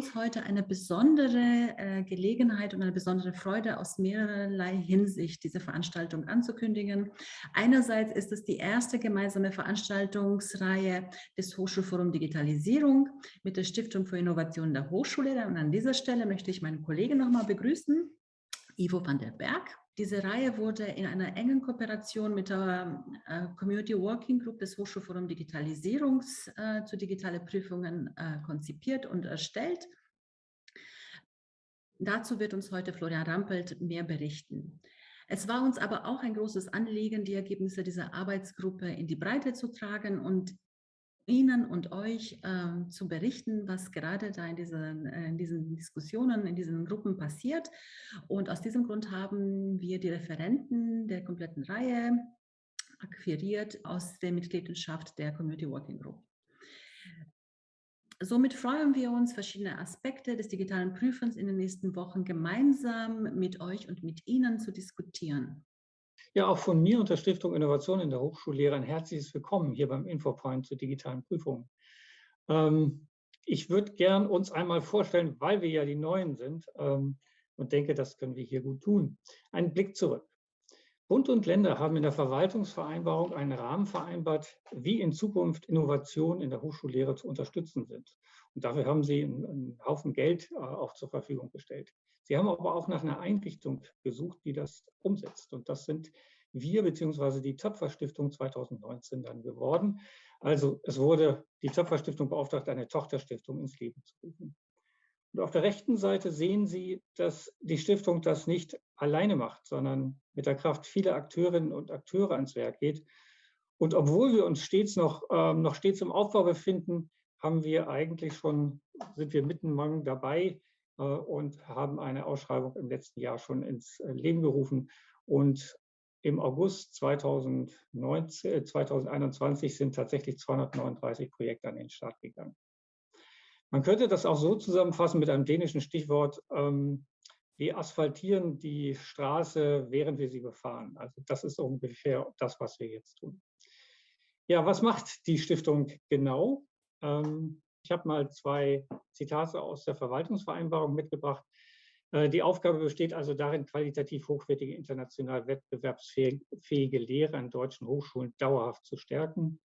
uns heute eine besondere äh, Gelegenheit und eine besondere Freude aus mehrerlei Hinsicht, diese Veranstaltung anzukündigen. Einerseits ist es die erste gemeinsame Veranstaltungsreihe des Hochschulforum Digitalisierung mit der Stiftung für Innovation der Hochschule. Und an dieser Stelle möchte ich meinen Kollegen nochmal begrüßen, Ivo van der Berg. Diese Reihe wurde in einer engen Kooperation mit der äh, Community Working Group des Hochschulforum Digitalisierungs äh, zu digitale Prüfungen äh, konzipiert und erstellt. Dazu wird uns heute Florian Rampelt mehr berichten. Es war uns aber auch ein großes Anliegen, die Ergebnisse dieser Arbeitsgruppe in die Breite zu tragen und Ihnen und euch äh, zu berichten, was gerade da in diesen, äh, in diesen Diskussionen, in diesen Gruppen passiert. Und aus diesem Grund haben wir die Referenten der kompletten Reihe akquiriert aus der Mitgliedschaft der Community Working Group. Somit freuen wir uns, verschiedene Aspekte des digitalen Prüfens in den nächsten Wochen gemeinsam mit euch und mit Ihnen zu diskutieren. Ja, auch von mir und der Stiftung Innovation in der Hochschullehre ein herzliches Willkommen hier beim Infopoint zu digitalen Prüfungen. Ähm, ich würde gern uns einmal vorstellen, weil wir ja die Neuen sind ähm, und denke, das können wir hier gut tun. Einen Blick zurück. Bund und Länder haben in der Verwaltungsvereinbarung einen Rahmen vereinbart, wie in Zukunft Innovationen in der Hochschullehre zu unterstützen sind. Und dafür haben sie einen, Haufen Geld äh, auch zur Verfügung gestellt. Sie haben aber auch nach einer Einrichtung gesucht, die das umsetzt. Und das sind wir bzw. die Töpfer-Stiftung 2019 dann geworden. Also es wurde die Töpfer-Stiftung beauftragt, eine Tochterstiftung ins Leben zu rufen. Und auf der rechten Seite sehen Sie, dass die Stiftung das nicht alleine macht, sondern mit der Kraft vieler Akteurinnen und Akteure ans Werk geht. Und obwohl wir uns stets noch, ähm, noch stets im Aufbau befinden, haben wir eigentlich schon, sind wir mitten dabei, äh, und haben eine Ausschreibung im letzten Jahr schon ins äh, Leben gerufen. Und im August 2019, 2021 äh, sind tatsächlich 239 Projekte an den Start gegangen. Man könnte das auch so zusammenfassen mit einem dänischen Stichwort, ähm, wir asphaltieren die Straße, während wir sie befahren. Also das ist ungefähr das, was wir jetzt tun. Ja, was macht die Stiftung genau? Ähm, ich habe mal zwei Zitate aus der Verwaltungsvereinbarung mitgebracht. Äh, die Aufgabe besteht also darin, qualitativ hochwertige, international wettbewerbsfähige Lehre an deutschen Hochschulen dauerhaft zu stärken.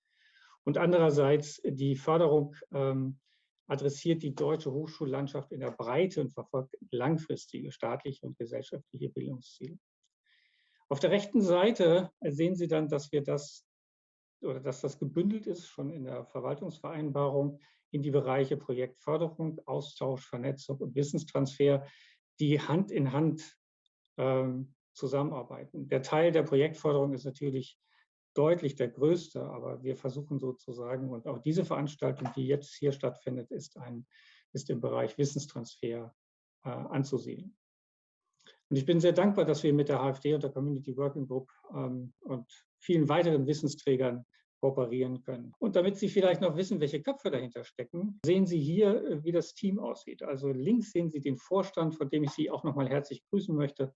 Und andererseits die Förderung ähm, adressiert die deutsche Hochschullandschaft in der Breite und verfolgt langfristige staatliche und gesellschaftliche Bildungsziele. Auf der rechten Seite sehen Sie dann, dass wir das oder dass das gebündelt ist schon in der Verwaltungsvereinbarung in die Bereiche Projektförderung, Austausch, Vernetzung und Wissenstransfer, die Hand in Hand ähm, zusammenarbeiten. Der Teil der Projektförderung ist natürlich deutlich der größte, aber wir versuchen sozusagen, und auch diese Veranstaltung, die jetzt hier stattfindet, ist, ein, ist im Bereich Wissenstransfer äh, anzusehen. Und ich bin sehr dankbar, dass wir mit der HFD und der Community Working Group ähm, und vielen weiteren Wissensträgern kooperieren können. Und damit Sie vielleicht noch wissen, welche Köpfe dahinter stecken, sehen Sie hier, äh, wie das Team aussieht. Also links sehen Sie den Vorstand, von dem ich Sie auch noch mal herzlich grüßen möchte,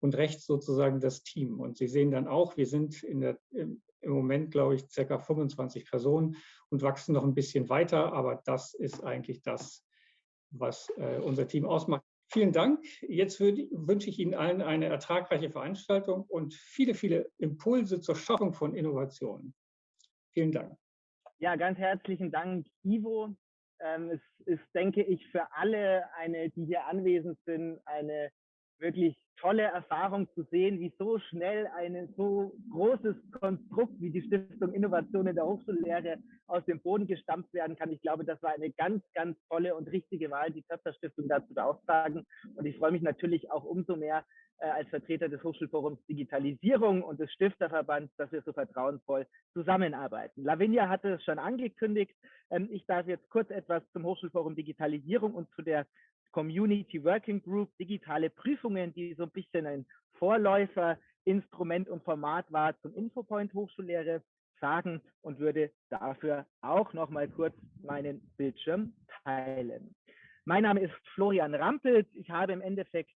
und rechts sozusagen das Team. Und Sie sehen dann auch, wir sind der, im, Moment, glaube ich, circa 25 Personen und wachsen noch ein bisschen weiter, aber das ist eigentlich das, was äh, unser Team ausmacht. Vielen Dank. Jetzt wünsche ich Ihnen allen eine ertragreiche Veranstaltung und viele, viele Impulse zur Schaffung von Innovationen. Vielen Dank. Ja, ganz herzlichen Dank, Ivo. Ähm, es ist, denke ich, für alle, eine, die hier anwesend sind, eine wirklich tolle Erfahrung zu sehen, wie so schnell ein so großes Konstrukt wie die Stiftung Innovation in der Hochschullehre aus dem Boden gestampft werden kann. Ich glaube, das war eine ganz, ganz tolle und richtige Wahl, die Töpfer Stiftung dazu beauftragen. Und ich freue mich natürlich auch umso mehr äh, als Vertreter des Hochschulforums Digitalisierung und des Stifterverbands, dass wir so vertrauensvoll zusammenarbeiten. Lavinia hatte es schon angekündigt. Ähm, ich darf jetzt kurz etwas zum Hochschulforum Digitalisierung und zu der Community Working Group digitale Prüfungen, die so ein bisschen ein Vorläufer, Instrument und Format war zum Infopoint Hochschullehre sagen und würde dafür auch noch mal kurz meinen Bildschirm teilen. Mein Name ist Florian Rampelt. Ich habe im Endeffekt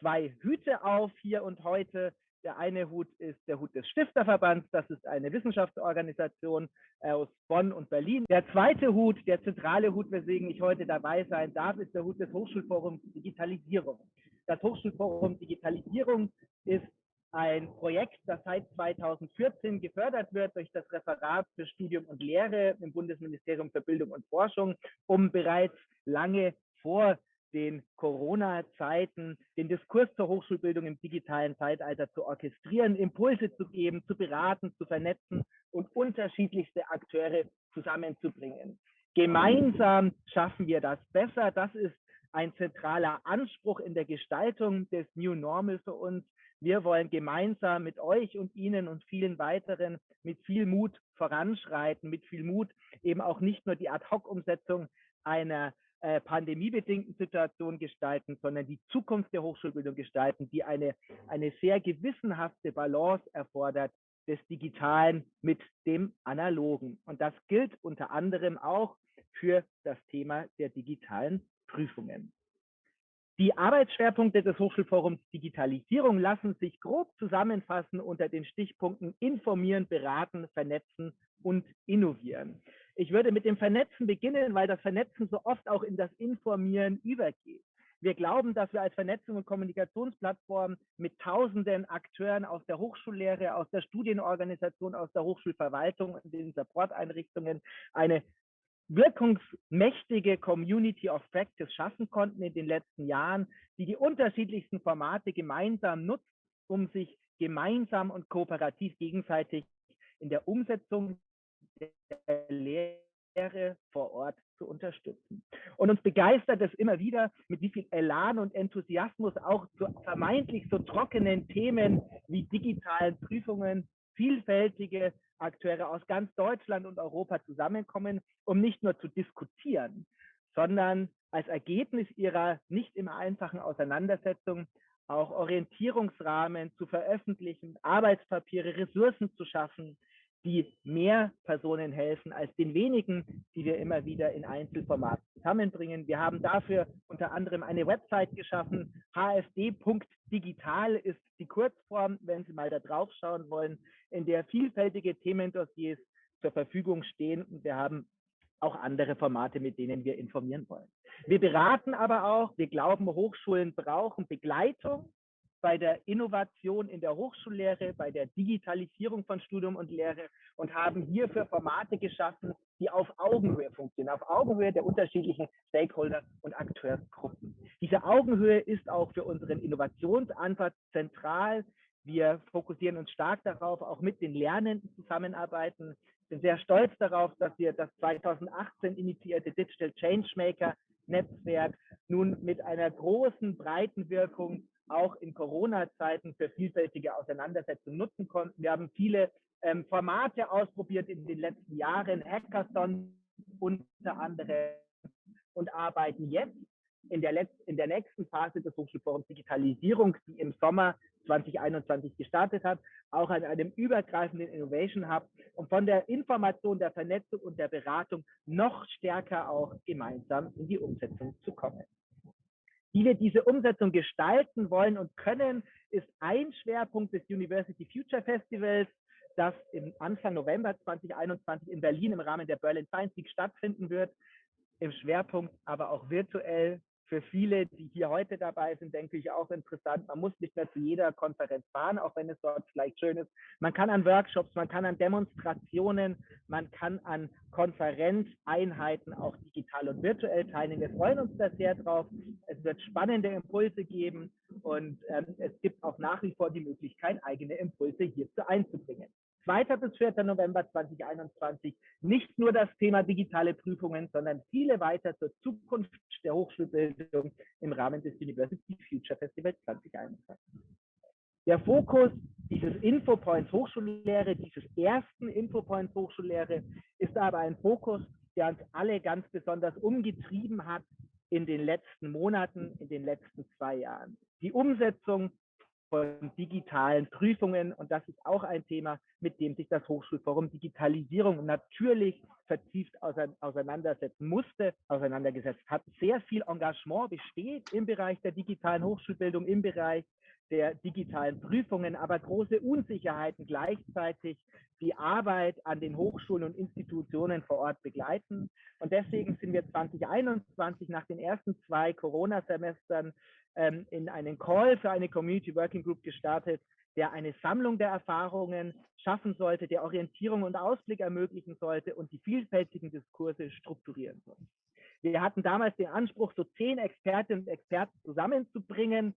zwei Hüte auf hier und heute. Der eine Hut ist der Hut des Stifterverbands, das ist eine Wissenschaftsorganisation äh, aus Bonn und Berlin. Der zweite Hut, der zentrale Hut, weswegen ich heute dabei sein darf, ist der Hut des Hochschulforums Digitalisierung. Das Hochschulforum Digitalisierung ist ein Projekt, das seit 2014 gefördert wird durch das Referat für Studium und Lehre im Bundesministerium für Bildung und Forschung, um bereits lange vor den Corona-Zeiten den Diskurs zur Hochschulbildung im digitalen Zeitalter zu orchestrieren, Impulse zu geben, zu beraten, zu vernetzen und unterschiedlichste Akteure zusammenzubringen. Gemeinsam schaffen wir das besser. Das ist ein zentraler Anspruch in der Gestaltung des New Normal für uns. Wir wollen gemeinsam mit euch und Ihnen und vielen weiteren mit viel Mut voranschreiten, mit viel Mut eben auch nicht nur die Ad-Hoc-Umsetzung einer äh, pandemiebedingten Situation gestalten, sondern die Zukunft der Hochschulbildung gestalten, die eine, eine sehr gewissenhafte Balance erfordert des Digitalen mit dem Analogen. Und das gilt unter anderem auch für das Thema der digitalen Prüfungen. Die Arbeitsschwerpunkte des Hochschulforums Digitalisierung lassen sich grob zusammenfassen unter den Stichpunkten informieren, beraten, vernetzen und innovieren. Ich würde mit dem Vernetzen beginnen, weil das Vernetzen so oft auch in das Informieren übergeht. Wir glauben, dass wir als Vernetzung und Kommunikationsplattform mit tausenden Akteuren aus der Hochschullehre, aus der Studienorganisation, aus der Hochschulverwaltung und den Supporteinrichtungen eine wirkungsmächtige Community of Practice schaffen konnten in den letzten Jahren, die die unterschiedlichsten Formate gemeinsam nutzt, um sich gemeinsam und kooperativ gegenseitig in der Umsetzung unterstützen. Und uns begeistert es immer wieder, mit wie viel Elan und Enthusiasmus auch zu vermeintlich so trockenen Themen wie digitalen Prüfungen vielfältige Akteure aus ganz Deutschland und Europa zusammenkommen, um nicht nur zu diskutieren, sondern als Ergebnis ihrer nicht immer einfachen Auseinandersetzung auch Orientierungsrahmen zu veröffentlichen, Arbeitspapiere, Ressourcen zu schaffen, die mehr Personen helfen als den wenigen, die wir immer wieder in Einzelformaten zusammenbringen. Wir haben dafür unter anderem eine Website geschaffen. hfd.digital ist die Kurzform, wenn Sie mal da drauf schauen wollen, in der vielfältige Themendossiers zur Verfügung stehen. Und wir haben auch andere Formate, mit denen wir informieren wollen. Wir beraten aber auch, wir glauben, Hochschulen brauchen Begleitung bei der Innovation in der Hochschullehre, bei der Digitalisierung von Studium und Lehre und haben hierfür Formate geschaffen, die auf Augenhöhe funktionieren, auf Augenhöhe der unterschiedlichen Stakeholder und Akteursgruppen. Diese Augenhöhe ist auch für unseren Innovationsansatz zentral. Wir fokussieren uns stark darauf, auch mit den Lernenden zusammenarbeiten. Bin sehr stolz darauf, dass wir das 2018 initiierte Digital Changemaker Netzwerk nun mit einer großen, breiten Wirkung auch in Corona-Zeiten für vielfältige Auseinandersetzungen nutzen konnten. Wir haben viele ähm, Formate ausprobiert in den letzten Jahren, Hackathon unter anderem und arbeiten jetzt in der, Letz in der nächsten Phase des Hochschulforums Digitalisierung, die im Sommer 2021 gestartet hat, auch an einem übergreifenden Innovation Hub, um von der Information, der Vernetzung und der Beratung noch stärker auch gemeinsam in die Umsetzung zu kommen. Wie wir diese Umsetzung gestalten wollen und können, ist ein Schwerpunkt des University Future Festivals, das im Anfang November 2021 in Berlin im Rahmen der Berlin Science Week stattfinden wird. Im Schwerpunkt aber auch virtuell für viele, die hier heute dabei sind, denke ich auch interessant. Man muss nicht mehr zu jeder Konferenz fahren, auch wenn es dort vielleicht schön ist. Man kann an Workshops, man kann an Demonstrationen, man kann an Konferenzeinheiten auch digital und virtuell teilnehmen. Wir freuen uns da sehr drauf. Es wird spannende Impulse geben und ähm, es gibt auch nach wie vor die Möglichkeit, eigene Impulse hierzu einzubringen. 2. bis 4. November 2021 nicht nur das Thema digitale Prüfungen, sondern viele weiter zur Zukunft der Hochschulbildung im Rahmen des University Future Festival 2021. Der Fokus dieses Infopoints Hochschullehre, dieses ersten Infopoints Hochschullehre, ist aber ein Fokus, der uns alle ganz besonders umgetrieben hat in den letzten Monaten, in den letzten zwei Jahren. Die Umsetzung von digitalen Prüfungen. Und das ist auch ein Thema, mit dem sich das Hochschulforum Digitalisierung natürlich vertieft auseinandersetzen musste, auseinandergesetzt hat. Sehr viel Engagement besteht im Bereich der digitalen Hochschulbildung, im Bereich der digitalen Prüfungen, aber große Unsicherheiten gleichzeitig die Arbeit an den Hochschulen und Institutionen vor Ort begleiten. Und deswegen sind wir 2021 nach den ersten zwei Corona-Semestern ähm, in einen Call für eine Community Working Group gestartet, der eine Sammlung der Erfahrungen schaffen sollte, der Orientierung und Ausblick ermöglichen sollte und die vielfältigen Diskurse strukturieren soll. Wir hatten damals den Anspruch, so zehn Expertinnen und Experten zusammenzubringen,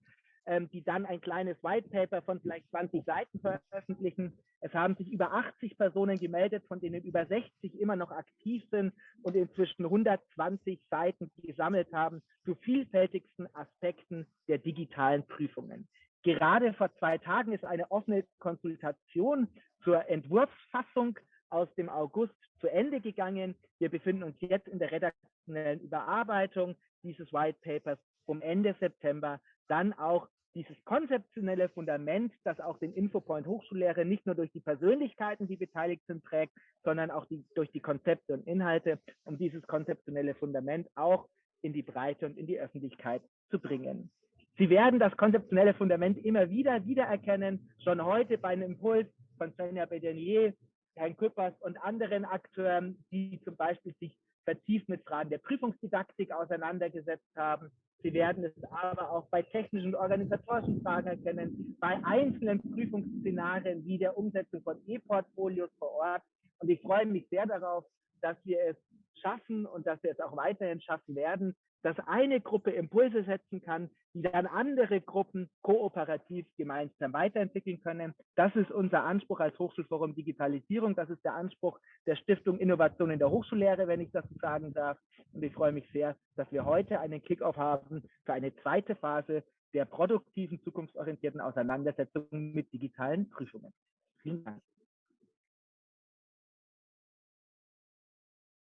ähm, die dann ein kleines White Paper von vielleicht 20 Seiten veröffentlichen. Es haben sich über 80 Personen gemeldet, von denen über 60 immer noch aktiv sind und inzwischen 120 Seiten gesammelt haben zu vielfältigsten Aspekten der digitalen Prüfungen. Gerade vor zwei Tagen ist eine offene Konsultation zur Entwurfsfassung aus dem August zu Ende gegangen. Wir befinden uns jetzt in der redaktionellen Überarbeitung dieses White Papers, um Ende September dann auch dieses konzeptionelle Fundament, das auch den Infopoint Hochschullehre nicht nur durch die Persönlichkeiten, die beteiligt sind, trägt, sondern auch die, durch die Konzepte und Inhalte, um dieses konzeptionelle Fundament auch in die Breite und in die Öffentlichkeit zu bringen. Sie werden das konzeptionelle Fundament immer wieder wiedererkennen, schon heute bei einem Impuls von Svenja Bedenier, Herrn Küppers und anderen Akteuren, die zum Beispiel sich vertieft mit Fragen der Prüfungsdidaktik auseinandergesetzt haben. Sie werden es aber auch bei technischen und organisatorischen Fragen erkennen, bei einzelnen Prüfungsszenarien wie der Umsetzung von E-Portfolios vor Ort. Und ich freue mich sehr darauf, dass wir es schaffen und dass wir es auch weiterhin schaffen werden, dass eine Gruppe Impulse setzen kann, die dann andere Gruppen kooperativ gemeinsam weiterentwickeln können. Das ist unser Anspruch als Hochschulforum Digitalisierung. Das ist der Anspruch der Stiftung Innovation in der Hochschullehre, wenn ich das sagen darf. Und ich freue mich sehr, dass wir heute einen Kickoff haben für eine zweite Phase der produktiven, zukunftsorientierten Auseinandersetzung mit digitalen Prüfungen. Vielen Dank.